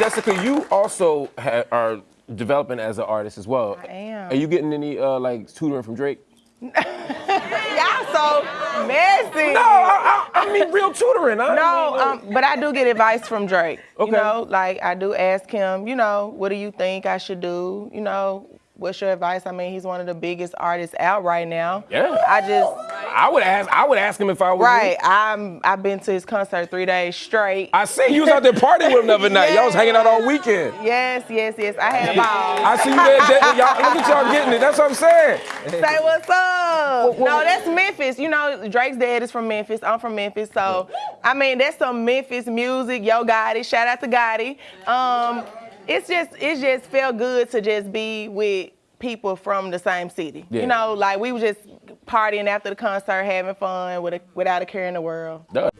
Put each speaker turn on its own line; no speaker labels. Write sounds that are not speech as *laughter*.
Jessica, you also ha- are developing as an artist as well.
I am.
Are you getting any uh, like tutoring from Drake? *laughs*
Y'all so messy.
No, I, I, I mean real tutoring. I
No,
mean,
um, but I do get advice from Drake.
Okay.
You know, like I do ask him, you know, what do you think I should do? You know, what's your advice? I mean, he's one of the biggest artists out right now.
Yeah.
I just
I would ask. I would ask him if I was
right. I'm I've been to his concert three days straight.
I see you was out there partying with him the other night. Y'all was hanging out all weekend. *laughs*
Yes, yes, yes. I had a ball.
I see you there. Y'all, look at y'all getting it. That's what I'm saying.
Say what's up. No, that's Memphis. You know, Drake's dad is from Memphis. I'm from Memphis. So, I mean, that's some Memphis music. Yo, Gotti. Shout out to Gotti. Um, it's just, it just felt good to just be with people from the same city.
Yeah.
You know, like we were just partying after the concert, having fun with a, without a care in the world.
Duh.